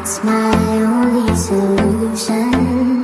It's my only solution.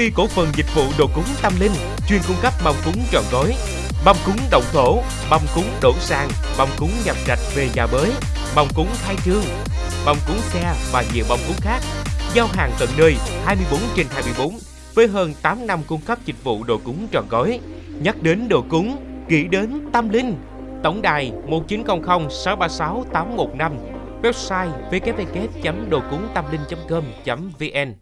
Ty cổ phần dịch vụ đồ cúng tâm linh chuyên cung cấp mâm cúng trọn gói, mâm cúng động thổ, mâm cúng đổ sàn, mâm cúng nhập trạch về nhà mới, mâm cúng khai trương, mâm cúng xe và nhiều mâm cúng khác. Giao hàng tận nơi 24 trên 24 với hơn 8 năm cung cấp dịch vụ đồ cúng trọn gói. Nhắc đến đồ cúng, nghĩ đến tâm linh. Tổng đài 1900 636 815 Website www.đồcúngtamlinh.com.vn